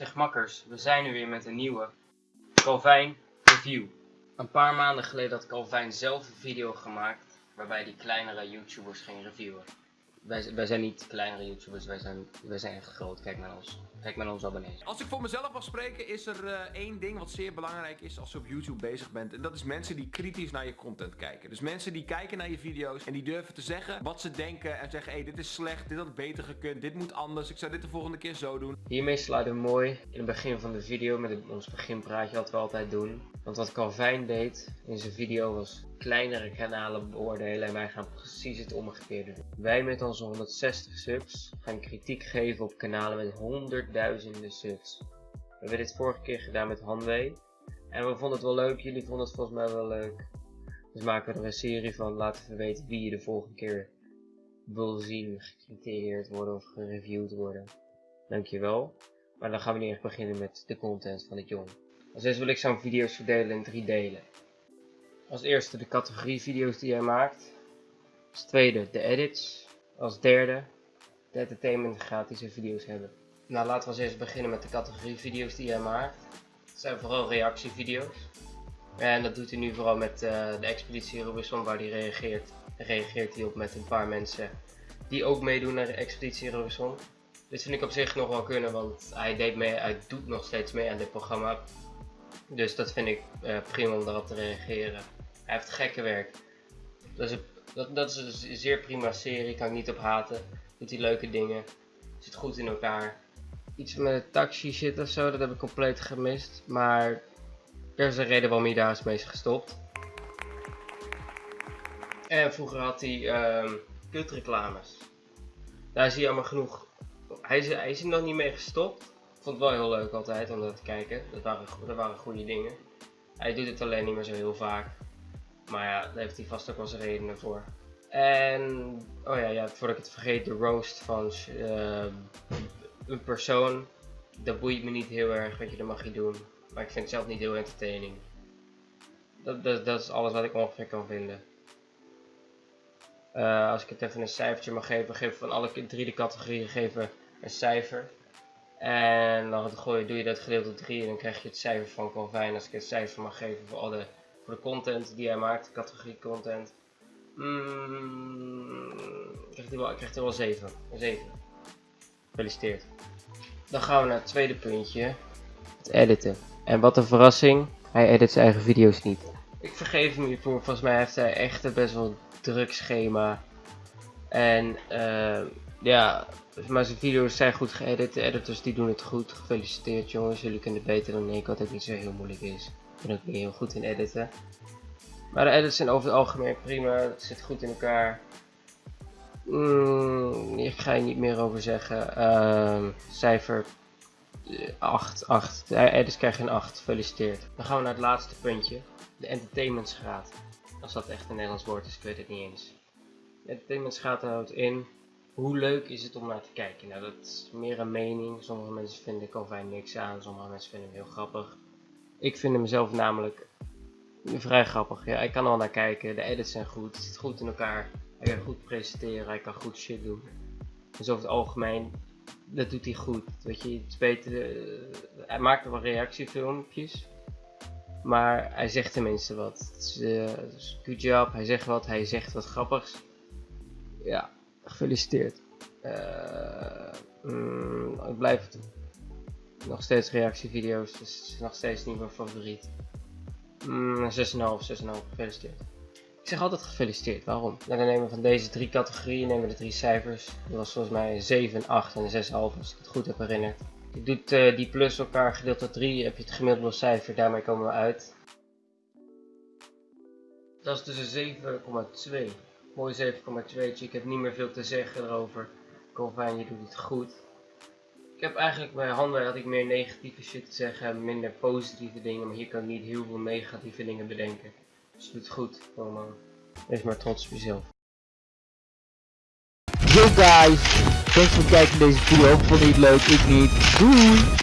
Zeg makkers, we zijn er weer met een nieuwe Calvijn review. Een paar maanden geleden had Calvijn zelf een video gemaakt waarbij die kleinere YouTubers ging reviewen. Wij, wij zijn niet kleinere YouTubers, wij zijn, wij zijn echt groot. Kijk naar ons. Kijk naar onze abonnees. Als ik voor mezelf mag spreken, is er uh, één ding wat zeer belangrijk is als je op YouTube bezig bent. En dat is mensen die kritisch naar je content kijken. Dus mensen die kijken naar je video's en die durven te zeggen wat ze denken. En zeggen, hé, hey, dit is slecht, dit had beter gekund, dit moet anders, ik zou dit de volgende keer zo doen. Hiermee sluiten we mooi in het begin van de video met ons beginpraatje wat we altijd doen. Want wat Calvin deed in zijn video was kleinere kanalen beoordelen en wij gaan precies het omgekeerde doen. Wij met onze 160 subs gaan kritiek geven op kanalen met honderdduizenden subs. We hebben dit vorige keer gedaan met Hanwee en we vonden het wel leuk, jullie vonden het volgens mij wel leuk. Dus maken we er een serie van, laten we weten wie je de volgende keer wil zien gecriteerd worden of gereviewd worden. Dankjewel. Maar dan gaan we nu echt beginnen met de content van dit jong. Als eerste wil ik zo'n video's verdelen in drie delen. Als eerste de categorie video's die hij maakt. Als tweede de edits. Als derde de entertainment gratis video's hebben. Nou laten we eerst beginnen met de categorie video's die hij maakt. Het zijn vooral reactievideo's. En dat doet hij nu vooral met uh, de Expeditie Robinson waar hij reageert. Reageert hij op met een paar mensen die ook meedoen naar de Expeditie Robinson. Dit vind ik op zich nog wel kunnen, want hij, deed mee, hij doet nog steeds mee aan dit programma. Dus dat vind ik uh, prima om daarop te reageren. Hij heeft gekke werk. Dat is, een, dat, dat is een zeer prima serie, kan ik niet op haten. Doet hij leuke dingen. Zit goed in elkaar. Iets met een taxi shit of zo, dat heb ik compleet gemist. Maar er is een reden waarom hij daar is mee gestopt. En vroeger had hij um, kutreclames. Daar zie je allemaal genoeg. Hij is, hij is er nog niet mee gestopt. Ik vond het wel heel leuk altijd om dat te kijken. Dat waren, dat waren goede dingen. Hij doet het alleen niet meer zo heel vaak. Maar ja, daar heeft hij vast ook wel zijn redenen voor. En, oh ja, ja voordat ik het vergeet, de roast van uh, een persoon. Dat boeit me niet heel erg, weet je, dat mag je doen. Maar ik vind het zelf niet heel entertaining. Dat, dat, dat is alles wat ik ongeveer kan vinden. Uh, als ik het even een cijfertje mag geven, geef van alle drie de categorieën geven een cijfer. En dan gooi, doe je dat gedeeld door 3 en dan krijg je het cijfer van Calvin. Als ik het cijfer mag geven voor, alle, voor de content die hij maakt, categorie content. Mm, krijgt hij wel, wel 7. 7. Gefeliciteerd. Dan gaan we naar het tweede puntje. Het editen. En wat een verrassing, hij edit zijn eigen video's niet. Ik vergeef hem hiervoor, volgens mij heeft hij echt een best wel druk schema. En uh, ja, maar zijn video's zijn goed geëdit. De editors die doen het goed. Gefeliciteerd jongens, jullie kunnen het beter dan ik, wat ook niet zo heel moeilijk is. Ik ben ook niet heel goed in editen. Maar de edits zijn over het algemeen prima, het zit goed in elkaar. Mm, hier ga je niet meer over zeggen. Uh, cijfer 8, 8. De edits krijgen een 8, gefeliciteerd. Dan gaan we naar het laatste puntje. De entertainmentsgraad. Als dat echt een Nederlands woord is, ik weet het niet eens. De entertainmentsgraad houdt in hoe leuk is het om naar te kijken? Nou, dat is meer een mening. Sommige mensen vinden Calvin niks aan, sommige mensen vinden hem heel grappig. Ik vind hem zelf namelijk vrij grappig. Ja, ik kan er wel naar kijken, de edits zijn goed, het zit goed in elkaar. Hij kan goed presenteren, hij kan goed shit doen. Dus over het algemeen, dat doet hij goed. Weet je, het beter, uh, hij maakt wel reactiefilmpjes. Maar hij zegt tenminste wat. Uh, good job, hij zegt wat, hij zegt wat grappigs. Ja, Gefeliciteerd. Uh, ik blijf het nog steeds reactievideo's, dus het is nog steeds niet mijn favoriet. Mm, 6,5, 6,5, gefeliciteerd. Ik zeg altijd gefeliciteerd, waarom? Dan nemen we van deze drie categorieën nemen we de drie cijfers. Dat was volgens mij 7, 8 en 6,5 als ik het goed heb herinnerd. Je doet uh, die plus elkaar gedeeld door 3, heb je het gemiddelde cijfer, daarmee komen we uit. Dat is dus een 7,2. Mooi 7,2. Ik heb niet meer veel te zeggen erover. Calvin, je doet het goed. Ik heb eigenlijk bij handen had ik meer negatieve shit te zeggen, minder positieve dingen, maar hier kan ik niet heel veel negatieve dingen bedenken. Dus doet het goed, man. Wees maar trots op jezelf. Yo guys, thanks voor het kijken naar deze video. Vond je het leuk? Ik niet. Doei!